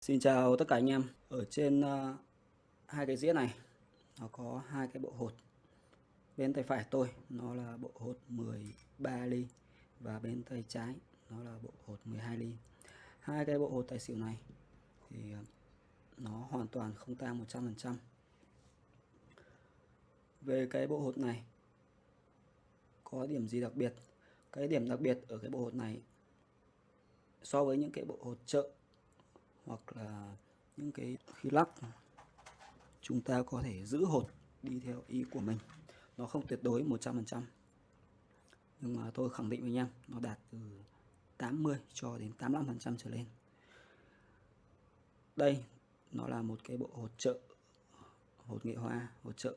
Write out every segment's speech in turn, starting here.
Xin chào tất cả anh em. Ở trên uh, hai cái dĩa này nó có hai cái bộ hột. Bên tay phải tôi nó là bộ hột 13 ly và bên tay trái nó là bộ hột 12 ly. Hai cái bộ hột tài xỉu này thì ờ, nó hoàn toàn không tang 100%. Về cái bộ hột này có điểm gì đặc biệt? Cái điểm đặc biệt ở cái bộ hột này so với những cái bộ hột chợ hoặc là những cái khi lắc, chúng ta có thể giữ hột đi theo ý của mình. Nó không tuyệt đối 100% nhưng mà tôi khẳng định với anh em nó đạt từ 80 cho đến 85% trở lên. Đây, nó là một cái bộ hột trợ, hột nghệ hoa hột trợ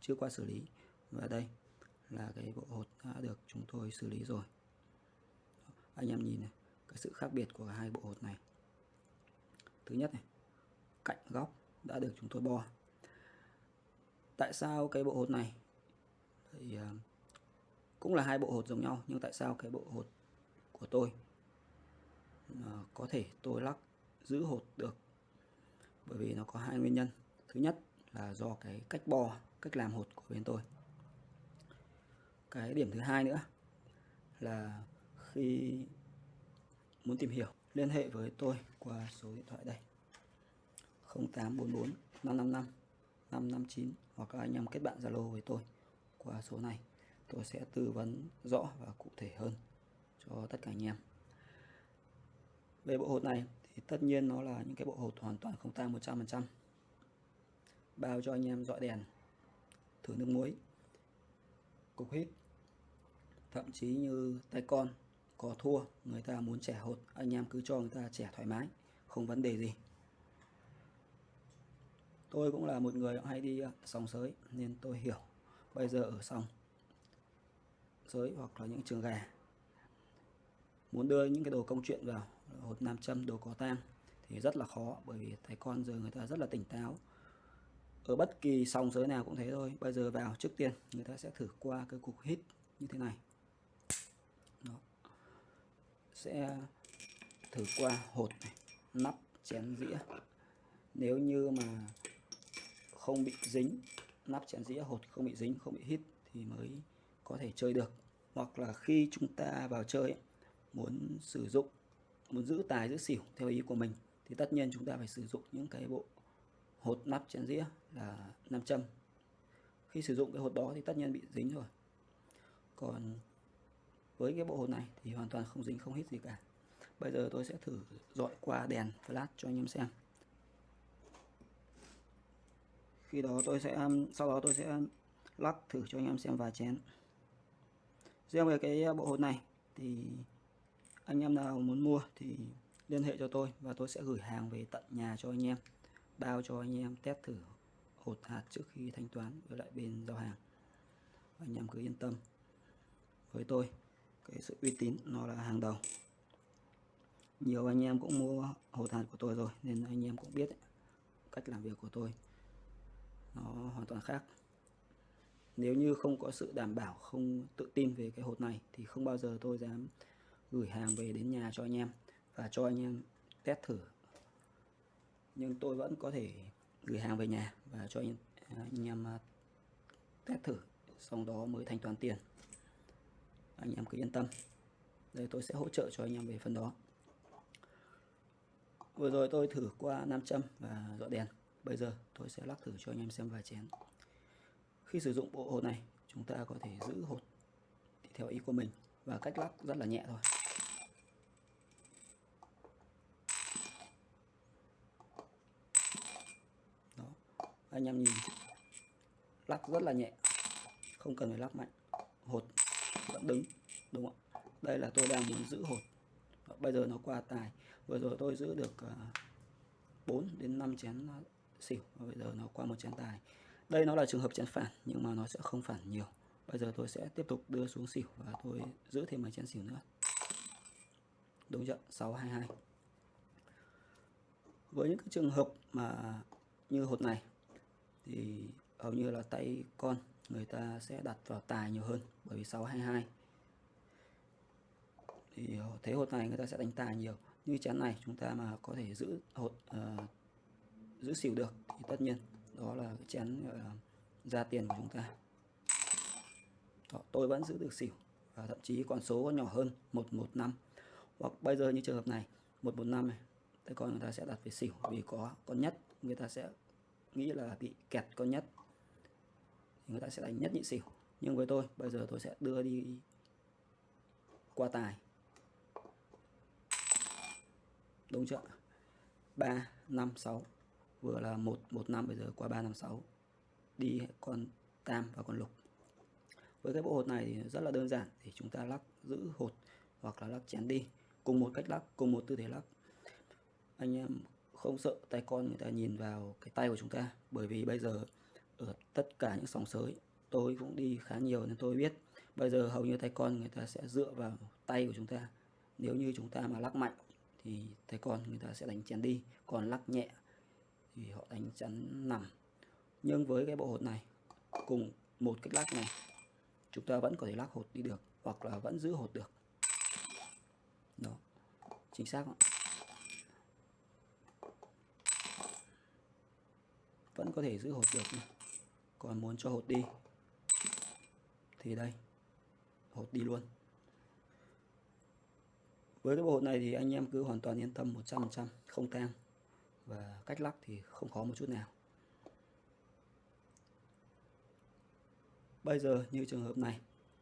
chưa qua xử lý. Và đây là cái bộ hột đã được chúng tôi xử lý rồi. Anh em nhìn này, cái sự khác biệt của hai bộ hột này thứ nhất này, cạnh góc đã được chúng tôi bo. Tại sao cái bộ hột này? Thì à, cũng là hai bộ hột giống nhau, nhưng tại sao cái bộ hột của tôi à, có thể tôi lắc giữ hột được? Bởi vì nó có hai nguyên nhân. Thứ nhất là do cái cách bo, cách làm hột của bên tôi. Cái điểm thứ hai nữa là khi muốn tìm hiểu liên hệ với tôi qua số điện thoại đây. 0844 555 559 hoặc các anh em kết bạn Zalo với tôi qua số này. Tôi sẽ tư vấn rõ và cụ thể hơn cho tất cả anh em. Về bộ hột này thì tất nhiên nó là những cái bộ hột hoàn toàn không tang 100% bao cho anh em dọi đèn, thử nước muối, cục hít, thậm chí như tay con có thua, người ta muốn trẻ hột anh em cứ cho người ta trẻ thoải mái, không vấn đề gì. Tôi cũng là một người hay đi à, sòng sới nên tôi hiểu. Bây giờ ở sòng sới hoặc là những trường gà, muốn đưa những cái đồ công chuyện vào, hột nam châm, đồ có tang thì rất là khó, bởi vì thầy con giờ người ta rất là tỉnh táo. Ở bất kỳ sòng sới nào cũng thế thôi, bây giờ vào trước tiên người ta sẽ thử qua cái cục hít như thế này sẽ thử qua hột này, nắp chén dĩa. Nếu như mà không bị dính nắp chén dĩa hột không bị dính không bị hít thì mới có thể chơi được. Hoặc là khi chúng ta vào chơi muốn sử dụng muốn giữ tài giữ xỉu theo ý của mình thì tất nhiên chúng ta phải sử dụng những cái bộ hột nắp chén dĩa là nam châm. Khi sử dụng cái hột đó thì tất nhiên bị dính rồi. Còn với cái bộ hột này thì hoàn toàn không dính, không hít gì cả. Bây giờ tôi sẽ thử dọi qua đèn flash cho anh em xem. Khi đó tôi sẽ um, sau đó tôi sẽ um, lắc thử cho anh em xem vài chén. Riêng về cái uh, bộ hột này thì anh em nào muốn mua thì liên hệ cho tôi và tôi sẽ gửi hàng về tận nhà cho anh em, bao cho anh em test thử hột hạt trước khi thanh toán với lại bên giao hàng. Anh em cứ yên tâm với tôi cái sự uy tín nó là hàng đầu. Nhiều anh em cũng mua hột hạt của tôi rồi nên anh em cũng biết ấy, cách làm việc của tôi nó hoàn toàn khác. Nếu như không có sự đảm bảo không tự tin về cái hột này thì không bao giờ tôi dám gửi hàng về đến nhà cho anh em và cho anh em test thử. Nhưng tôi vẫn có thể gửi hàng về nhà và cho anh, à, anh em à, test thử xong đó mới thanh toán tiền anh em cứ yên tâm. Đây, tôi sẽ hỗ trợ cho anh em về phần đó. Vừa rồi tôi thử qua nam châm và dọ đèn. Bây giờ tôi sẽ lắc thử cho anh em xem vài chén. Khi sử dụng bộ hột này, chúng ta có thể giữ hột theo ý của mình và cách lắc rất là nhẹ thôi. Đó, anh em nhìn. Lắc rất là nhẹ, không cần phải lắc mạnh. Hột vẫn đứng, đúng không ạ? đây là tôi đang muốn giữ hột bây giờ nó qua tài. Vừa rồi tôi giữ được ờ, 4 đến 5 chén ờ, xỉu. Và bây giờ nó qua một chén tài. Đây nó là trường hợp chén phản, nhưng mà nó sẽ không phản nhiều. Bây giờ tôi sẽ tiếp tục đưa xuống xỉu và tôi giữ thêm một chén xỉu nữa. Đúng chưa 622 với những cái trường hợp mà như hột này, thì hầu như là tay con người ta sẽ đặt vào tài nhiều hơn bởi vì 622 thì thế hột này người ta sẽ đánh tài nhiều. Như chén này chúng ta mà có thể giữ hột uh, ờ, giữ xỉu được thì tất nhiên đó là cái chén gọi là ra tiền của chúng ta. Đó, tôi vẫn giữ được xỉu và thậm chí con số còn nhỏ hơn 115 hoặc bây giờ như trường hợp này 115 này thế con người ta sẽ đặt về xỉu vì có con nhất. Người ta sẽ nghĩ là bị kẹt con nhất người ta sẽ đánh nhất nhị xỉu. Nhưng với tôi, bây giờ tôi sẽ đưa đi qua tài. Đúng chưa 3 5 6 vừa là 1 1 5 bây giờ qua 3 5 6 đi con tam và con lục. Với cái bộ hột này thì rất là đơn giản, thì chúng ta lắc giữ hột hoặc là lắc chén đi. Cùng một cách lắc, cùng một tư thế lắc. Anh em không sợ tay con người ta nhìn vào cái tay của chúng ta, bởi vì bây giờ ở tất cả những sòng sới. Tôi cũng đi khá nhiều nên tôi biết. Bây giờ hầu như tay con người ta sẽ dựa vào tay của chúng ta. Nếu như chúng ta mà lắc mạnh thì tay con người ta sẽ đánh chén đi. Còn lắc nhẹ thì họ đánh chắn nằm. Nhưng với cái bộ hột này, cùng một cách lắc này, chúng ta vẫn có thể lắc hột đi được hoặc là vẫn giữ hột được. Đó, chính xác không? vẫn có thể giữ hột được còn muốn cho hột đi. Thì đây, hột đi luôn. Với cái bộ hột này thì anh em cứ hoàn toàn yên tâm 100% không tang. Và cách lắc thì không khó một chút nào. Bây giờ như trường hợp này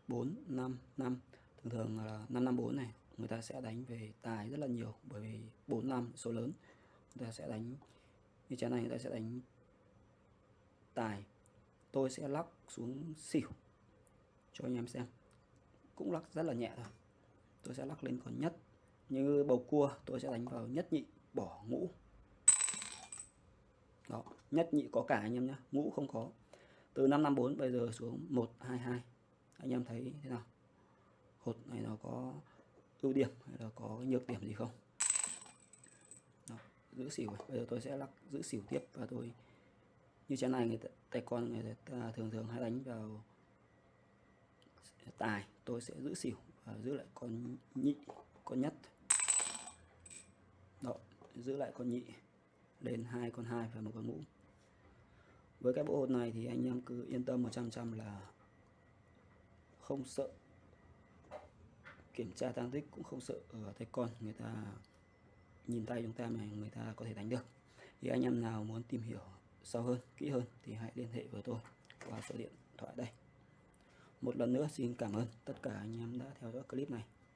4 5 5 thường thường là 554 này, người ta sẽ đánh về tài rất là nhiều, bởi vì 4 5 số lớn. Người ta sẽ đánh, như trái này người ta sẽ đánh tài tôi sẽ lắc xuống xỉu cho anh em xem. Cũng lắc rất là nhẹ thôi. Tôi sẽ lắc lên còn nhất. Như bầu cua tôi sẽ đánh vào nhất nhị bỏ ngũ. Đó nhất nhị có cả anh em nhé ngũ không có. Từ 554 bây giờ xuống 122 anh em thấy thế nào? Hột này nó có ưu điểm hay là có nhược điểm gì không? Đó, giữ xỉu bây giờ tôi sẽ lắc giữ xỉu tiếp và tôi như chén này người ta, tay con người ta à, thường thường hay đánh vào tài tôi sẽ giữ xỉu và giữ lại con nhị con nhất. Đó giữ lại con nhị lên hai con hai và một con ngũ. Với cái bộ hột này thì anh em cứ yên tâm 100% là không sợ kiểm tra tăng tích cũng không sợ ở tay con. Người ta nhìn tay chúng ta mà người ta có thể đánh được. Thì anh em nào muốn tìm hiểu sâu hơn, kỹ hơn thì hãy liên hệ với tôi qua số điện thoại đây. Một lần nữa, xin cảm ơn tất cả anh em đã theo dõi clip này.